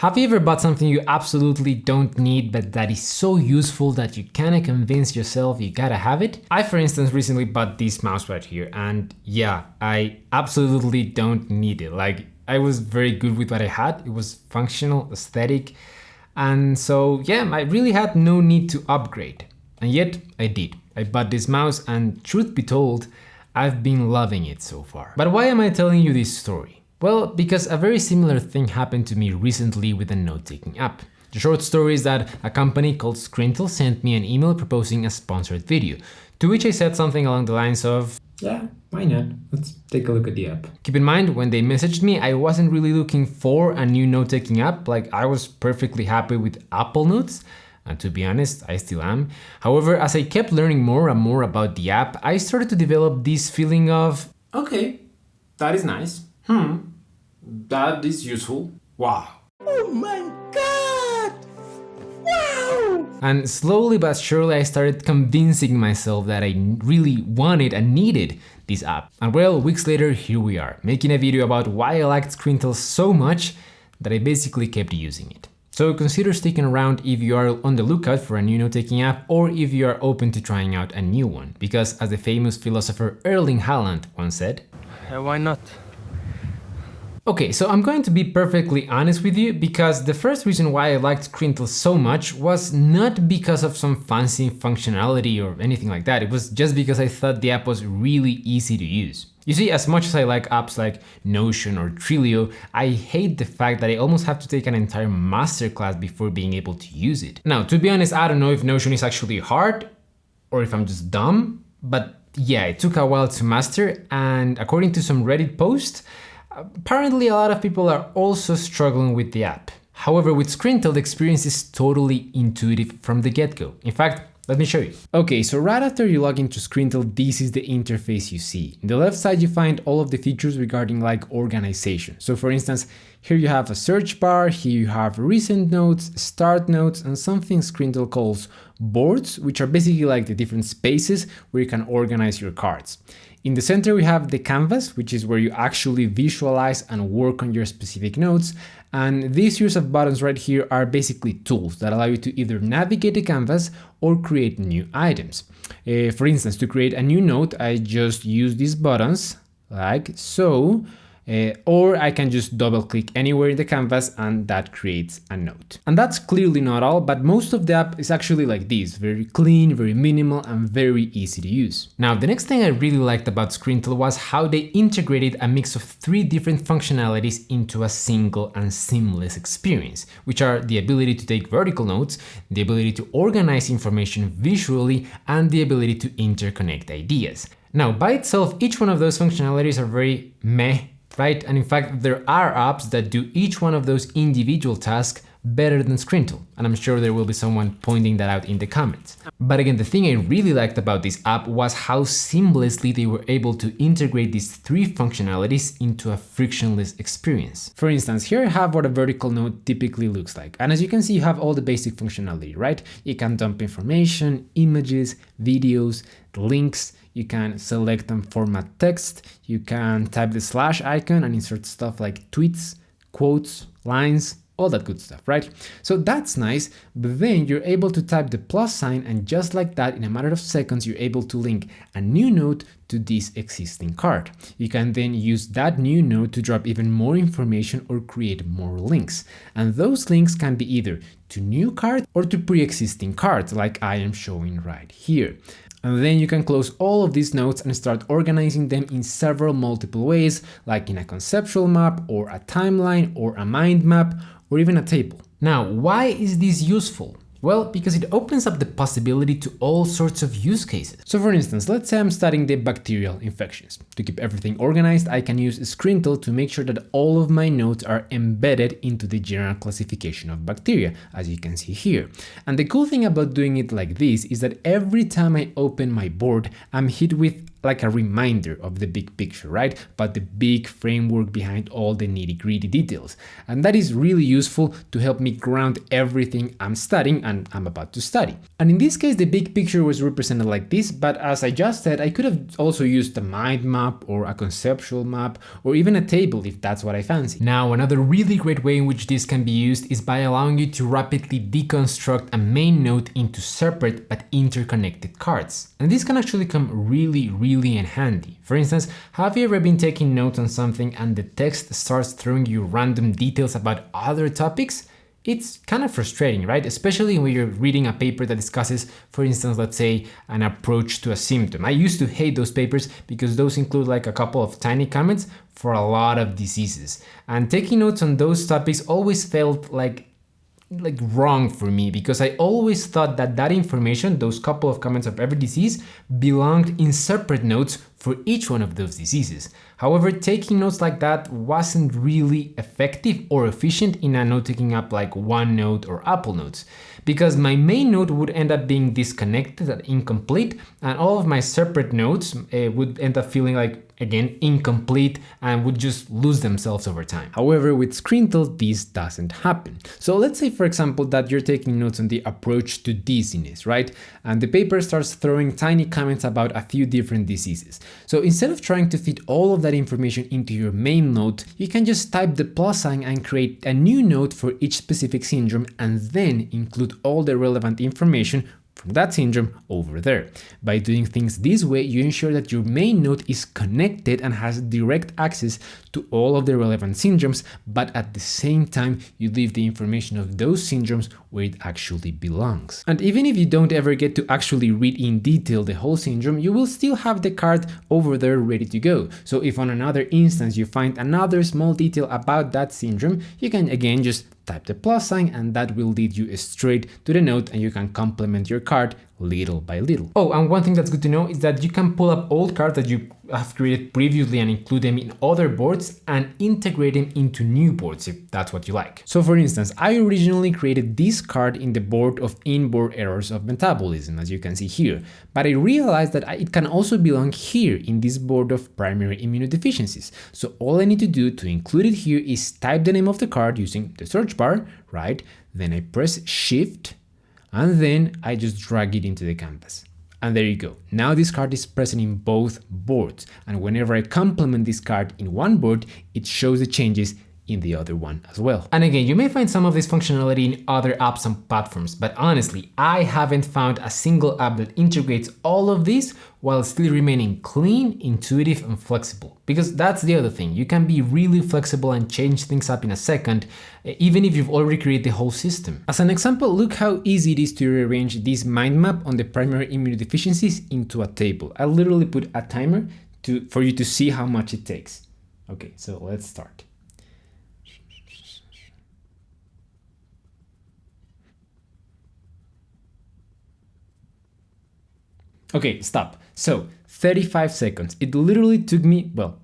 Have you ever bought something you absolutely don't need but that is so useful that you kinda convince yourself you gotta have it? I for instance recently bought this mouse right here and yeah, I absolutely don't need it. Like I was very good with what I had, it was functional, aesthetic, and so yeah, I really had no need to upgrade. And yet I did. I bought this mouse and truth be told, I've been loving it so far. But why am I telling you this story? Well, because a very similar thing happened to me recently with a note-taking app. The short story is that a company called Scrintal sent me an email proposing a sponsored video, to which I said something along the lines of, yeah, why not? Let's take a look at the app. Keep in mind, when they messaged me, I wasn't really looking for a new note-taking app, like I was perfectly happy with Apple Notes, and to be honest, I still am. However, as I kept learning more and more about the app, I started to develop this feeling of, okay, that is nice. Hmm, that is useful. Wow. Oh my god! Wow! And slowly but surely I started convincing myself that I really wanted and needed this app. And well, weeks later, here we are, making a video about why I liked Scrintal so much that I basically kept using it. So consider sticking around if you are on the lookout for a new note-taking app or if you are open to trying out a new one, because as the famous philosopher Erling Haaland once said, uh, why not? Okay, so I'm going to be perfectly honest with you because the first reason why I liked Scrintal so much was not because of some fancy functionality or anything like that, it was just because I thought the app was really easy to use. You see, as much as I like apps like Notion or Trello, I hate the fact that I almost have to take an entire masterclass before being able to use it. Now, to be honest, I don't know if Notion is actually hard or if I'm just dumb, but yeah, it took a while to master and according to some Reddit posts, Apparently a lot of people are also struggling with the app. However, with Scrintal, the experience is totally intuitive from the get-go. In fact, let me show you. Okay, so right after you log into Scrintal, this is the interface you see. On the left side, you find all of the features regarding like organization. So for instance, here you have a search bar, here you have recent notes, start notes, and something Scrintal calls boards, which are basically like the different spaces where you can organize your cards. In the center, we have the canvas, which is where you actually visualize and work on your specific notes. And these series of buttons right here are basically tools that allow you to either navigate the canvas or create new items. Uh, for instance, to create a new note, I just use these buttons like so, uh, or I can just double click anywhere in the canvas and that creates a note. And that's clearly not all, but most of the app is actually like this, very clean, very minimal and very easy to use. Now, the next thing I really liked about Scrintal was how they integrated a mix of three different functionalities into a single and seamless experience, which are the ability to take vertical notes, the ability to organize information visually, and the ability to interconnect ideas. Now, by itself, each one of those functionalities are very meh right? And in fact, there are apps that do each one of those individual tasks better than Scrintal, and I'm sure there will be someone pointing that out in the comments. But again, the thing I really liked about this app was how seamlessly they were able to integrate these three functionalities into a frictionless experience. For instance, here I have what a vertical note typically looks like, and as you can see, you have all the basic functionality, right? You can dump information, images, videos, links, you can select and format text, you can type the slash icon and insert stuff like tweets, quotes, lines, all that good stuff, right? So that's nice, but then you're able to type the plus sign and just like that, in a matter of seconds, you're able to link a new note to this existing card. You can then use that new note to drop even more information or create more links. And those links can be either to new cards or to pre-existing cards like I am showing right here. And then you can close all of these notes and start organizing them in several multiple ways, like in a conceptual map or a timeline or a mind map or even a table. Now, why is this useful? Well, because it opens up the possibility to all sorts of use cases. So for instance, let's say I'm studying the bacterial infections. To keep everything organized, I can use Scrintal to make sure that all of my notes are embedded into the general classification of bacteria, as you can see here. And the cool thing about doing it like this is that every time I open my board, I'm hit with like a reminder of the big picture, right? But the big framework behind all the nitty gritty details. And that is really useful to help me ground everything I'm studying and I'm about to study. And in this case, the big picture was represented like this, but as I just said, I could have also used a mind map or a conceptual map or even a table if that's what I fancy. Now, another really great way in which this can be used is by allowing you to rapidly deconstruct a main node into separate but interconnected cards. And this can actually come really, really in handy. For instance, have you ever been taking notes on something and the text starts throwing you random details about other topics? It's kind of frustrating, right? Especially when you're reading a paper that discusses, for instance, let's say an approach to a symptom. I used to hate those papers because those include like a couple of tiny comments for a lot of diseases. And taking notes on those topics always felt like like wrong for me because I always thought that that information, those couple of comments of every disease, belonged in separate notes for each one of those diseases. However, taking notes like that wasn't really effective or efficient in a note-taking app like OneNote or Apple Notes, because my main note would end up being disconnected and incomplete, and all of my separate notes uh, would end up feeling like again incomplete and would just lose themselves over time. However, with Scrintal, this doesn't happen. So let's say, for example, that you're taking notes on the approach to dizziness, right? And the paper starts throwing tiny comments about a few different diseases. So instead of trying to fit all of that information into your main note, you can just type the plus sign and create a new note for each specific syndrome and then include all the relevant information from that syndrome over there. By doing things this way, you ensure that your main note is connected and has direct access to all of the relevant syndromes, but at the same time, you leave the information of those syndromes where it actually belongs. And even if you don't ever get to actually read in detail the whole syndrome, you will still have the card over there ready to go. So if on another instance you find another small detail about that syndrome, you can again just type the plus sign and that will lead you straight to the note and you can complement your card little by little. Oh, and one thing that's good to know is that you can pull up old cards that you have created previously and include them in other boards and integrate them into new boards if that's what you like. So for instance, I originally created this card in the board of inborn errors of metabolism, as you can see here, but I realized that it can also belong here in this board of primary immunodeficiencies. So all I need to do to include it here is type the name of the card using the search bar, right? Then I press shift and then I just drag it into the canvas. And there you go. Now this card is present in both boards. And whenever I complement this card in one board, it shows the changes in the other one as well. And again, you may find some of this functionality in other apps and platforms, but honestly, I haven't found a single app that integrates all of this while still remaining clean, intuitive, and flexible. Because that's the other thing, you can be really flexible and change things up in a second, eh, even if you've already created the whole system. As an example, look how easy it is to rearrange this mind map on the primary immunodeficiencies into a table. I literally put a timer to, for you to see how much it takes. Okay, so let's start. Okay, stop. So 35 seconds. It literally took me, well,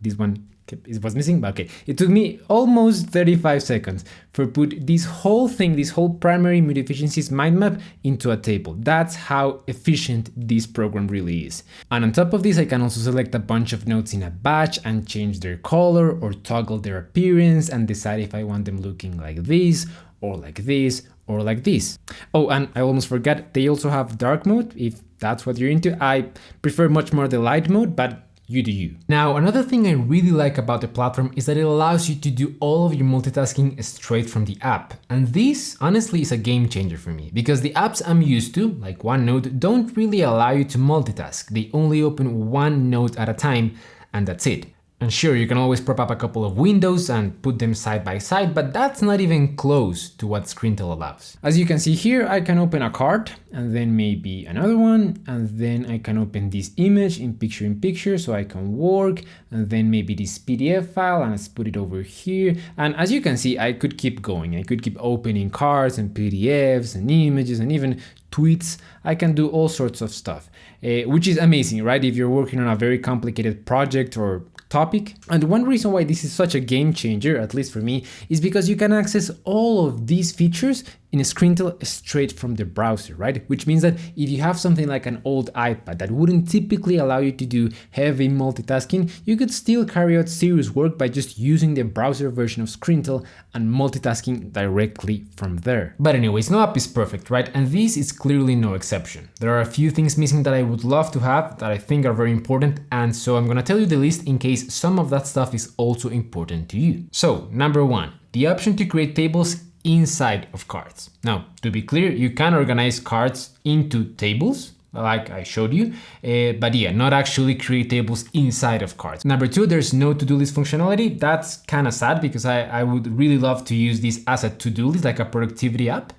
this one it was missing, but okay. It took me almost 35 seconds for put this whole thing, this whole primary immunodeficiencies mind map into a table. That's how efficient this program really is. And on top of this, I can also select a bunch of notes in a batch and change their color or toggle their appearance and decide if I want them looking like this or like this or like this. Oh, and I almost forgot, they also have dark mode if that's what you're into. I prefer much more the light mode, but you do you. Now, another thing I really like about the platform is that it allows you to do all of your multitasking straight from the app. And this honestly is a game changer for me because the apps I'm used to, like OneNote, don't really allow you to multitask. They only open one note at a time and that's it. And sure, you can always prop up a couple of windows and put them side by side, but that's not even close to what Scrintal allows. As you can see here, I can open a card and then maybe another one, and then I can open this image in picture in picture so I can work, and then maybe this PDF file and let's put it over here. And as you can see, I could keep going. I could keep opening cards and PDFs and images and even tweets. I can do all sorts of stuff, uh, which is amazing, right? If you're working on a very complicated project or topic. And one reason why this is such a game changer, at least for me, is because you can access all of these features in Scrintal straight from the browser, right? Which means that if you have something like an old iPad that wouldn't typically allow you to do heavy multitasking, you could still carry out serious work by just using the browser version of Scrintal and multitasking directly from there. But anyways, no app is perfect, right? And this is clearly no exception. There are a few things missing that I would love to have that I think are very important, and so I'm gonna tell you the list in case some of that stuff is also important to you. So, number one, the option to create tables inside of cards. Now, to be clear, you can organize cards into tables, like I showed you, uh, but yeah, not actually create tables inside of cards. Number two, there's no to-do list functionality. That's kind of sad because I, I would really love to use this as a to-do list, like a productivity app.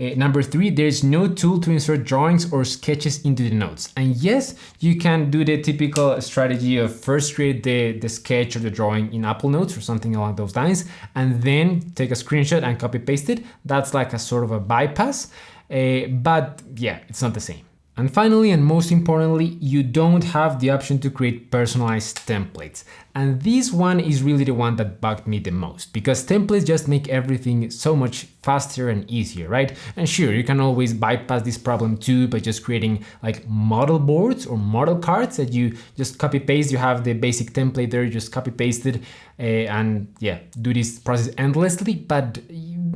Uh, number three, there's no tool to insert drawings or sketches into the notes. And yes, you can do the typical strategy of first create the, the sketch or the drawing in Apple Notes or something along those lines, and then take a screenshot and copy paste it. That's like a sort of a bypass, uh, but yeah, it's not the same. And finally, and most importantly, you don't have the option to create personalized templates. And this one is really the one that bugged me the most, because templates just make everything so much faster and easier, right? And sure, you can always bypass this problem too by just creating like model boards or model cards that you just copy paste. You have the basic template there, you just copy paste it uh, and yeah, do this process endlessly, but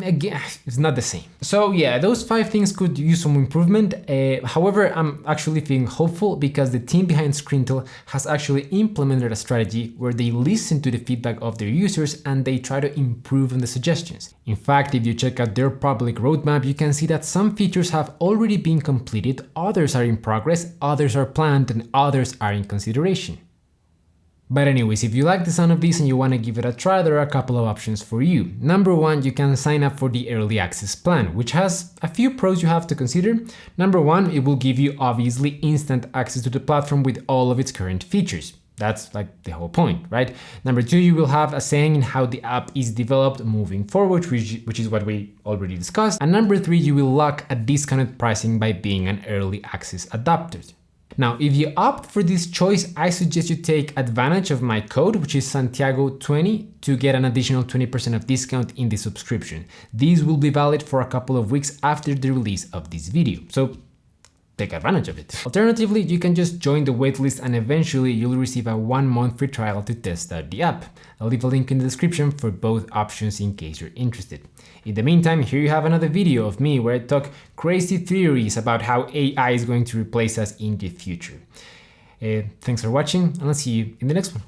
again, it's not the same. So yeah, those five things could use some improvement. Uh, however, I'm actually feeling hopeful because the team behind Scrintal has actually implemented a strategy where they listen to the feedback of their users and they try to improve on the suggestions. In fact, if you check out their public roadmap, you can see that some features have already been completed, others are in progress, others are planned, and others are in consideration. But anyways, if you like the sound of this and you want to give it a try, there are a couple of options for you. Number one, you can sign up for the early access plan, which has a few pros you have to consider. Number one, it will give you obviously instant access to the platform with all of its current features. That's like the whole point, right? Number two, you will have a saying in how the app is developed moving forward, which, which is what we already discussed. And number three, you will lock a discounted pricing by being an early access adopter. Now, if you opt for this choice, I suggest you take advantage of my code, which is Santiago20 to get an additional 20% of discount in the subscription. These will be valid for a couple of weeks after the release of this video. So take advantage of it. Alternatively, you can just join the waitlist and eventually you'll receive a one month free trial to test out the app. I'll leave a link in the description for both options in case you're interested. In the meantime, here you have another video of me where I talk crazy theories about how AI is going to replace us in the future. Uh, thanks for watching and I'll see you in the next one.